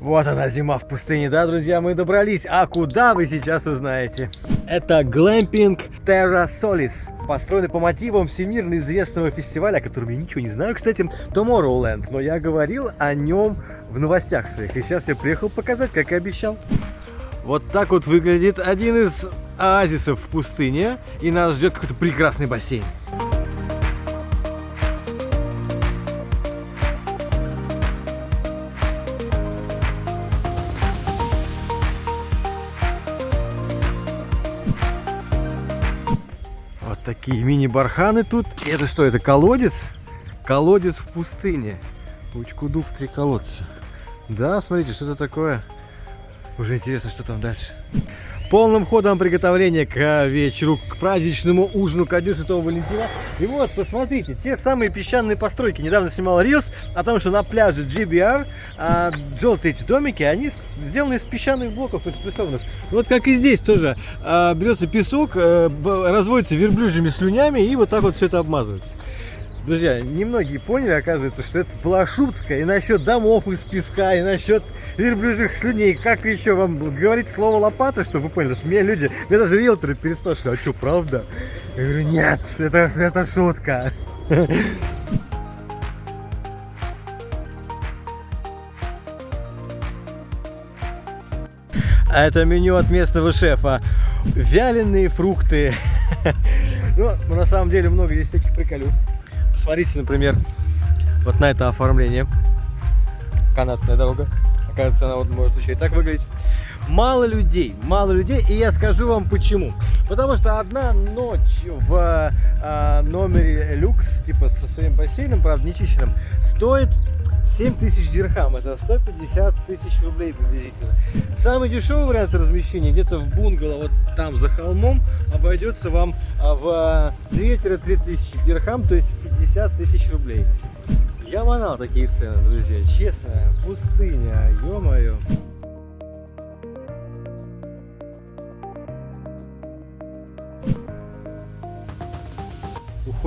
Вот она, зима в пустыне, да, друзья, мы добрались. А куда вы сейчас узнаете? Это глэмпинг Terra Solis, построенный по мотивам всемирно известного фестиваля, о котором я ничего не знаю, кстати, Tomorrowland. Но я говорил о нем в новостях своих, и сейчас я приехал показать, как и обещал. Вот так вот выглядит один из оазисов в пустыне, и нас ждет какой-то прекрасный бассейн. Такие мини-барханы тут. Это что, это колодец? Колодец в пустыне. Учкудук три колодца. Да, смотрите, что это такое. Уже интересно, что там дальше. Полным ходом приготовления к вечеру, к праздничному ужину ко Дню Святого Валентина. И вот, посмотрите, те самые песчаные постройки. Недавно снимал Рилс о том, что на пляже GBR а, желтые эти домики, они сделаны из песчаных блоков, из прессованных. Вот как и здесь тоже. А, берется песок, а, разводится верблюжьими слюнями и вот так вот все это обмазывается. Друзья, немногие поняли, оказывается, что это была шутка и насчет домов из песка, и насчет верблюжьих слюней. Как еще вам говорить слово лопата, чтобы вы поняли, что мне люди, мне даже риэлторы переспрашивали, а что, правда? Я говорю, нет, это, это шутка. А это меню от местного шефа. Вяленые фрукты. Ну, на самом деле много здесь всяких приколюк. Посмотрите, например, вот на это оформление. Канатная дорога. Оказывается, она вот может еще и так выглядеть. Мало людей, мало людей, и я скажу вам почему. Потому что одна ночь в э, номере люкс, типа со своим бассейном, правда, нечищенным, стоит 7 тысяч дирхам, это 150 тысяч рублей приблизительно. Самый дешевый вариант размещения где-то в бунгало, вот там за холмом, обойдется вам в 2-3 тысячи дирхам, то есть 50 тысяч рублей. Я манал такие цены, друзья, честно, пустыня, ё-моё.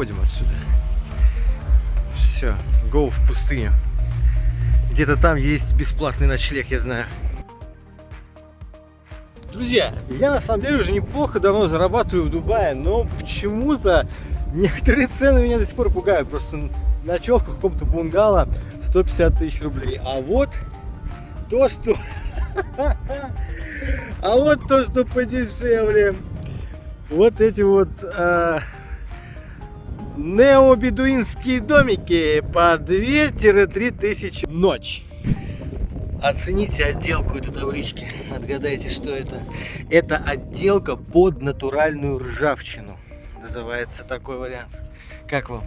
Уходим отсюда. Все, go в пустыню. Где-то там есть бесплатный ночлег, я знаю. Друзья, я на самом деле уже неплохо давно зарабатываю в Дубае, но почему-то некоторые цены меня до сих пор пугают. Просто ночевка в каком-то бунгало 150 тысяч рублей. А вот то, что... А вот то, что подешевле. Вот эти вот а, необедуинские домики по 2-3 тысячи ночь. Оцените отделку этой таблички. Отгадайте, что это. Это отделка под натуральную ржавчину. Называется такой вариант. Как вам?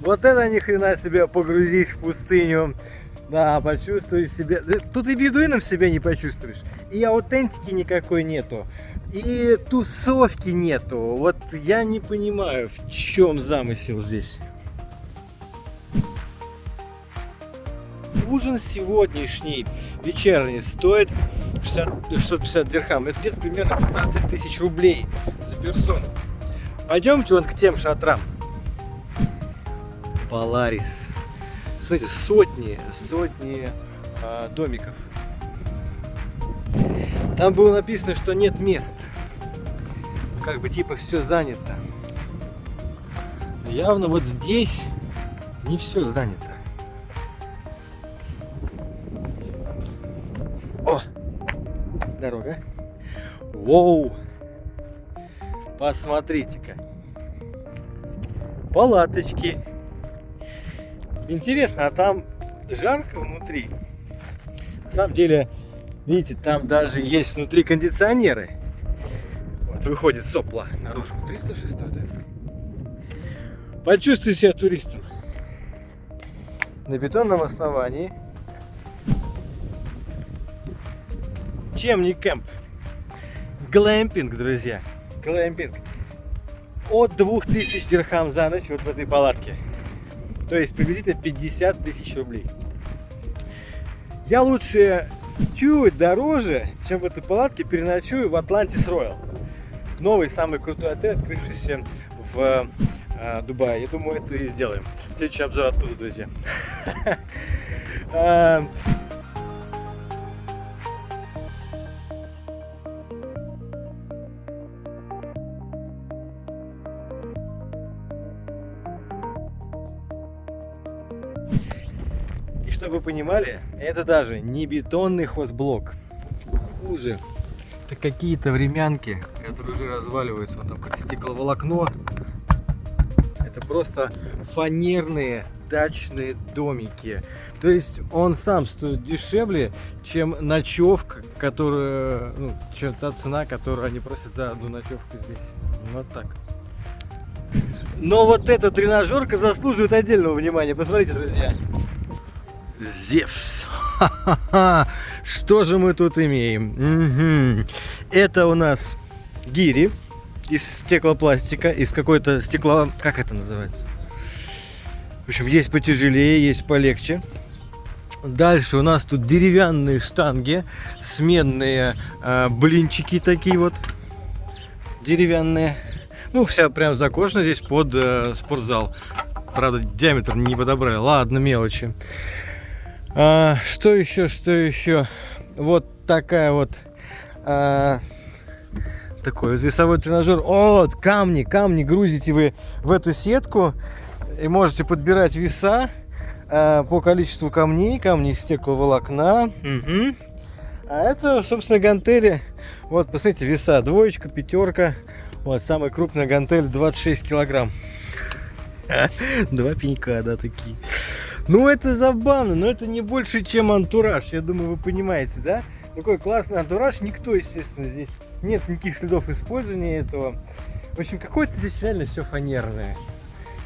Вот это ни хрена себе погрузись в пустыню. Да, почувствуй себя. Тут и бедуином себя не почувствуешь. И аутентики никакой нету. И тусовки нету. Вот я не понимаю, в чем замысел здесь. ужин сегодняшний, вечерний, стоит 60, 650 дирхам. Это где-то примерно 15 тысяч рублей за персону. Пойдемте вон к тем шатрам. Поларис. Смотрите, сотни, сотни а, домиков. Там было написано, что нет мест. Как бы типа все занято. Явно вот здесь не все занято. дорога. Воу! Посмотрите-ка. Палаточки. Интересно, а там жарко внутри? На самом деле, видите, там даже есть внутри кондиционеры. Вот выходит сопла наружу. 306, да? Почувствуй себя туристом. На бетонном основании Чем не кемп? Глэмпинг, друзья. Глэмпинг. От 2000 дирхам за ночь вот в этой палатке. То есть приблизительно 50 тысяч рублей. Я лучше чуть дороже, чем в этой палатке, переночую в Атлантис Роял. Новый, самый крутой отель, открывшийся в э, Дубае. Я думаю, это и сделаем. Следующий обзор оттуда, друзья. Чтобы вы понимали, это даже не бетонный хозблок. Хуже. Это какие-то времянки, которые уже разваливаются. Вот там как стекловолокно. Это просто фанерные дачные домики. То есть он сам стоит дешевле, чем ночевка, которая, ну, чем та цена, которую они просят за одну ночевку здесь. Вот так. Но вот эта тренажерка заслуживает отдельного внимания. Посмотрите, друзья. Зевс. Что же мы тут имеем? Угу. Это у нас гири из стеклопластика, из какой-то стекла... Как это называется? В общем, есть потяжелее, есть полегче. Дальше у нас тут деревянные штанги, сменные э, блинчики такие вот, деревянные. Ну, вся прям закошена здесь под э, спортзал. Правда, диаметр не подобрали. Ладно, мелочи. А, что еще, что еще? Вот такая вот а, такой весовой тренажер. О, вот камни, камни грузите вы в эту сетку и можете подбирать веса а, по количеству камней, камни из стекловолокна. Угу. А это, собственно, гантели. Вот, посмотрите, веса двоечка, пятерка. Вот, самая крупная гантель 26 килограмм. Два пенька, да, такие. Ну, это забавно, но это не больше, чем антураж. Я думаю, вы понимаете, да? Такой классный антураж. Никто, естественно, здесь нет никаких следов использования этого. В общем, какое-то здесь реально все фанерное.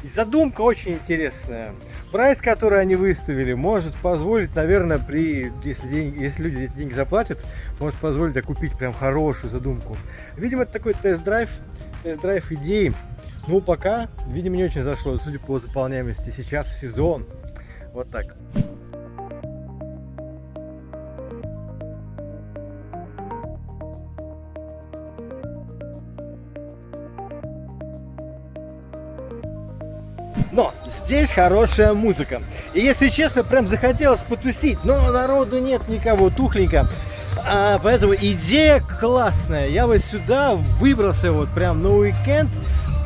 И задумка очень интересная. Прайс, который они выставили, может позволить, наверное, при, если, деньги, если люди эти деньги заплатят, может позволить купить прям хорошую задумку. Видимо, это такой тест-драйв, тест-драйв идеи. Ну, пока, видимо, не очень зашло, судя по заполняемости. Сейчас сезон, вот так. Но здесь хорошая музыка. И если честно, прям захотелось потусить, но народу нет никого, тухленько. А, поэтому идея классная. Я вот сюда выбрался вот прям на уикенд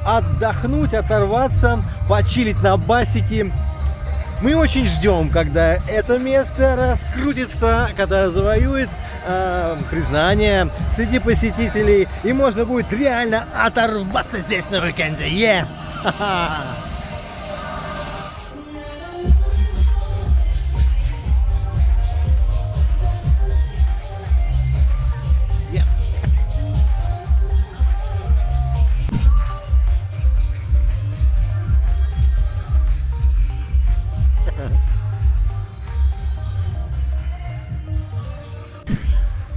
отдохнуть, оторваться, почилить на басике, мы очень ждем, когда это место раскрутится, когда завоюет э, признание среди посетителей, и можно будет реально оторваться здесь на уикенде. Yeah!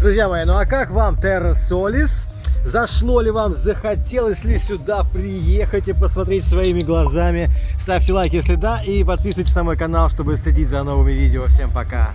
Друзья мои, ну а как вам Terra Solis? Зашло ли вам, захотелось ли сюда приехать и посмотреть своими глазами? Ставьте лайк, если да, и подписывайтесь на мой канал, чтобы следить за новыми видео. Всем пока!